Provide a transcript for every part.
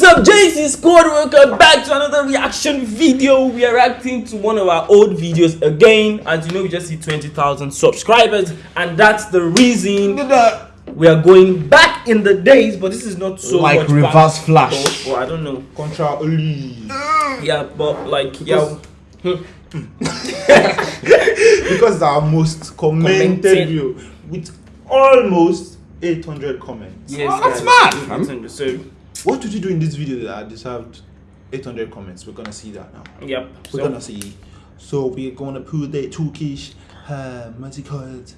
What's up, JC Squad? Welcome back to another reaction video. We are reacting to one of our old videos again. As you know, we just hit 20,000 subscribers, and that's the reason we are going back in the days. But this is not so Like reverse back. flash. Or, or I don't know. Contra Oli. Mm. Yeah, but like yeah, because our most commented Commented. video with almost 800 comments. yes, Oh, that's mad, it's in the- So What did you do in this video that deserved 800 comments? We're gonna see that now. yep. We're So, gonna see. So we're gonna put the Turkish uh, music card.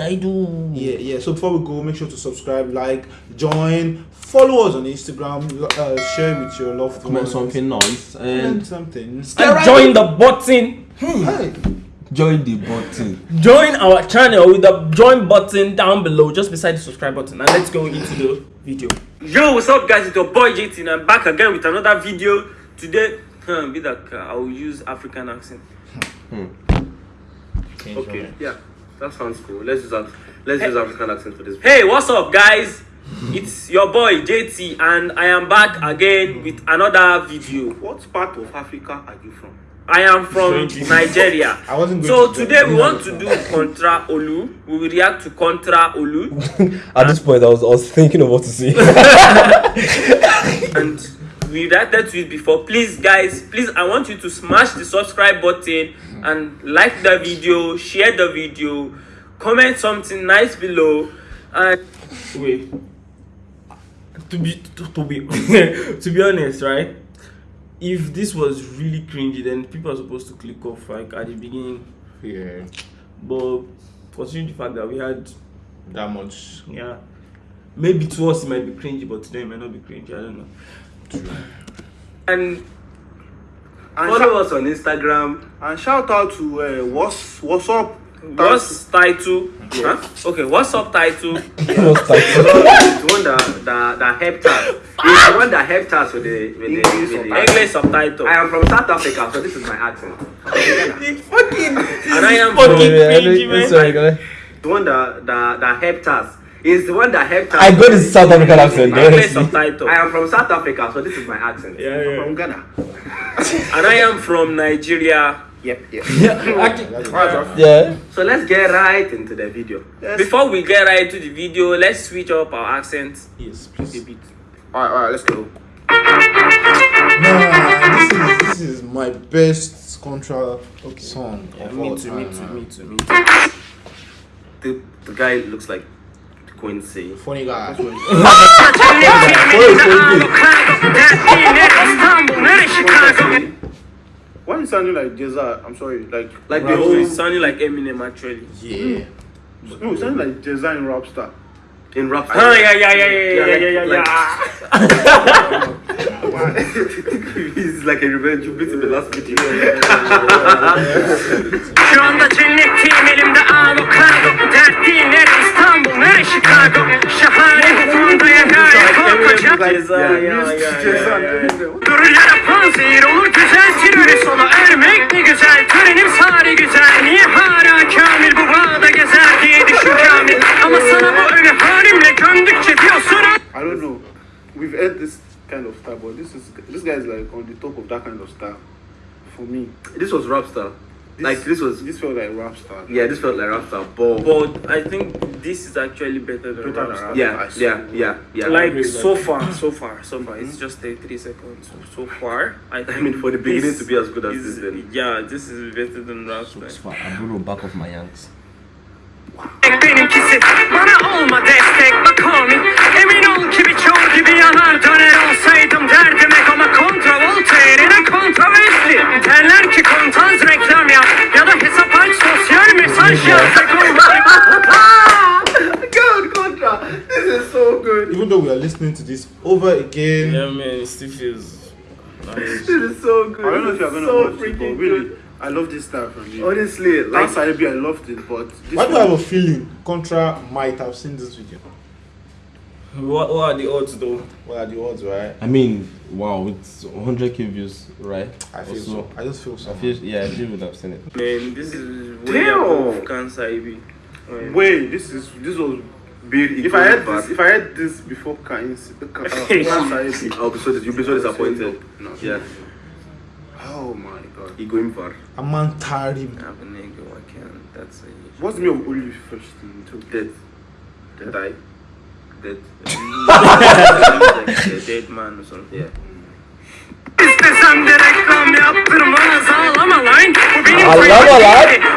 I do. Yeah, yeah. So before we go, make sure to subscribe, like, join, follow us on Instagram, uh, share with your loved Comment ones. something nice Comment and something. And join the button. Hey. Join the button. join our channel with the join button down below just beside the subscribe button and let's go into the video yo what's up guys it's your boy jt and i'm back again with another video today huh, be like uh, i'll use african accent Okay, yeah, that sounds cool. Let's use that. Let's use African accent for this. hey what's up guys it's your boy jt and i am back again with another video What part of Africa are you from? I am from nigeria. I wasn't so to today we want to do contra olu. We will react to contra olu. At this point, I was, I was thinking of what to say. and we reacted to it before. Please guys please i want you to smash the subscribe button and like the video share the video comment something nice below. And wait. To be to, to be to be honest right if this was really cringy then people are supposed to click off like at the beginning Yeah, but considering the fact that we had that much. yeah maybe to us it might be cringy but to them it might not be cringy i don't know and And Follow follow us on Instagram and shout out to uh, what's what's up. What's title? Huh? Okay, what's up title? What's title? the one that that that helped us. It's the one that helped us with the with the, English with the English subtitle. I am from South Africa, so this is my accent. fucking and I am fucking yeah, cringy, man. Sorry, go ahead. The one that that that helped us is the one that helped us. I got this South African accent. English honestly. subtitle. I am from South Africa, so this is my accent. Yeah, I'm from Ghana. And I am from Nigeria. Yep, yep. Uh, yeah. So let's get right into the video. Before we get right to the video, let's switch up our accents Yes, a please. bit. Alright, alright, let's go. Nah, this is this is my best Contra song Yeah, of me all too, time. me too, man. me too, me too. The, the guy looks like Quincy. Funny guy. Why is you sounding like Ceza? I'm sorry, like like the whole sounding like Eminem actually. Yeah. Mm. No, it like Ceza in Rapstar. In Rapstar. Oh, ah, yeah, yeah, yeah, yeah, yeah, yeah, yeah, like, yeah. is like a revenge. You beat him the last video. Şu anda cennetteyim elimde ağlı kargo Dertliyim her İstanbul her Chicago korkacak Ceza, panzehir olur güzel terörist ola Ermek ne güzel törenim sari güzel. Niye hala kamil bu bağda gezer diye düşün kamil? Ama sana bu ölü halimle gömdükçe diyorsun I don't know. We've heard this kind of style, but this is this guy is like on the top of that kind of style. For me, This was Rapstar. Like this was. this felt like Rapstar. Yeah, this felt like Rapstar. But But I think this is actually better than Better than Rapstar. Rapstar. yeah, yeah, yeah, yeah. Like so far, so far, so far. It's mm-hmm. just 33 seconds. So, so far, I, think mean, for the beginning to be as good as is- this, then. Yeah, this is better than Rapstar. I blew back of my yanks. benimkisi This is so good. Even though we are listening to this over again, Yeah, man, it still feels nice. This is so good. I don't know if you're gonna so watch it, but really, good. I love this style from you. Honestly, like Last IB, I loved it, but this why do I have a feeling Contra might have seen this video? What, what are the odds though? What are the odds, right? I mean, wow, it's 100k views, right? I feel Also, so. I just feel so. I feel, yeah, I feel would have seen it. Man, this is way Damn. above cancer IB. Man. wait, this is this was Bill If I had this, if I heard this before Kain, uh, I'll be so you'll be so disappointed. No. Yeah, Oh my god. he going far. Amantarim. have a nigga, I can't. That's a What's the name of Olive first thing too? Dead. Dead. Die. Dead. a dead man or something. Yeah. İstesem de reklam yaptırmaz ağlama lan Bu benim Ağlama klibim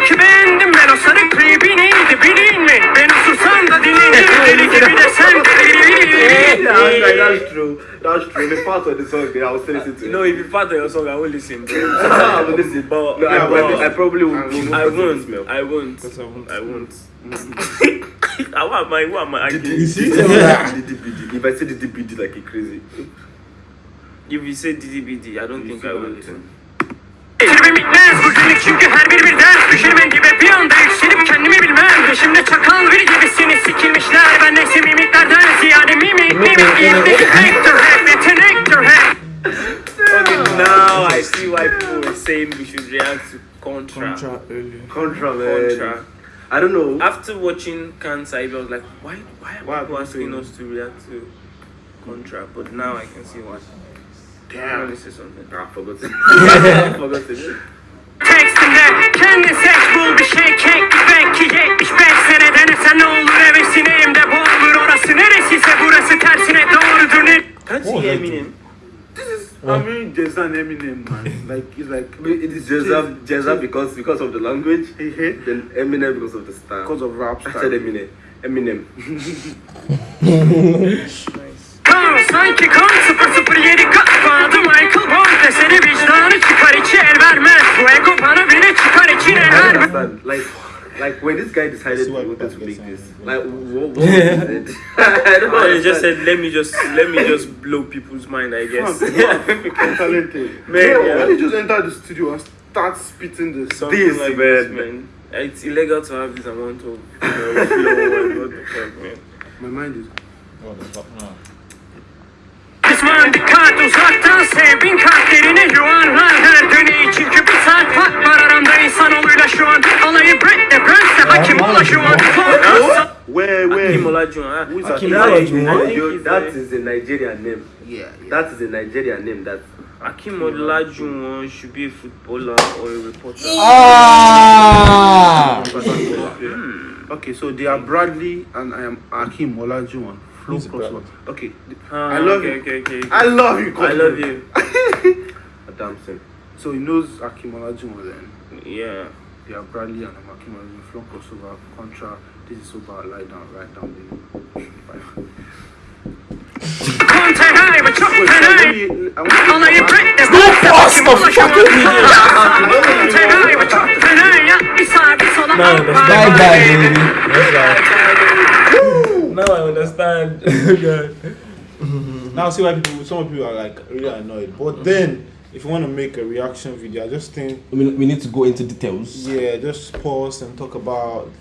that's true. That's true. The part of the song, I was listening to. Know, if you part of your song, I will listen, bro. I will listen. But No, I, but I probably will I won't. I won't. I won't. I won't. I want my. Who am I? You see? If I say DDBD like a crazy. If you say DDBD, I don't think I will listen. Saying we should react to Contra. Contra earlier. Contra, man. Contra. I don't know. After watching Kansai, I was like, why? Why are Why are people people asking saying us to react to Contra? But now I can see why. I Damn. want to say something. Ah, forgot it. forgot it. Tekstimde kendi seç bul bir şey kek Belki 75 seneden sen I mean, an Eminem man. Like it's like It is Jezza, Jezza because because of the language, then Eminem because of the style. because of rap I said style. Eminem. Eminem. Kan sanki kan 007 katmadı Michael Bond eseri vicdanı çıkar içi el vermez Bu ego bana bile çıkar içine el vermez. Like, like when this guy decided he wanted to make this, like, what, what was it? I don't Oh, they just said, let me just let me just blow people's mind. I guess. Fam, talented. Eh? Man, yeah, yeah. When you just enter the studio and start spitting this. Something This, like man. this, man. It's illegal to have this amount of you know, flow and what the fuck, man. My mind is. What the fuck? No. Kısmen dikkat uzaktan sev bin kalplerini yuvarlar her döneyi insanoğluyla şu an Alayı Brett de Brent'se hakim ola şu an Where, where? Akim Olajuwon. Who is Akim That is, Olajuwon. I a- think he's that a- Nigerian name. Yeah, yeah. That is a Nigerian name. That Akim Olajuwon should be a footballer or a reporter. Ah! Okay, so they are Bradley and I am Akim Olajuwon. Flow Who's crossover. Okay, Ah, I love okay, you. Okay, okay, okay. I love you. I love you. Adamson. So he knows Akim Olajuwon then. Yeah. They are Bradley and I'm Akim Olajuwon. Flow crossover. Contra. This is so bad. Lie down. Write down the. Kontenay ve çok let me. I baby. Now I understand. Now see why people, some people are like really annoyed. But then, if you want to make a reaction video, I just think, I mean, we need to go into details. yeah, just pause and talk about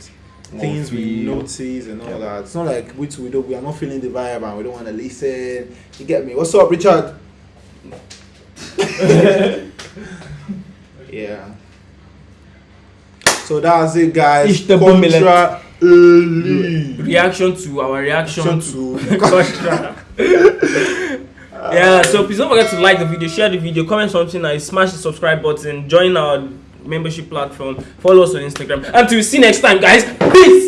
things we notice and all Yeah. that. It's not like we we don't we are not feeling the vibe and we don't want to listen. You get me? What's up, Richard? yeah. So that's it, guys. Ish the Contra early. Reaction to our reaction Reaction to to Contra. Yeah, so please don't forget to like the video, share the video, comment something nice, smash the subscribe button, join our membership platform, follow us on Instagram. Until we see next time, guys. Peace.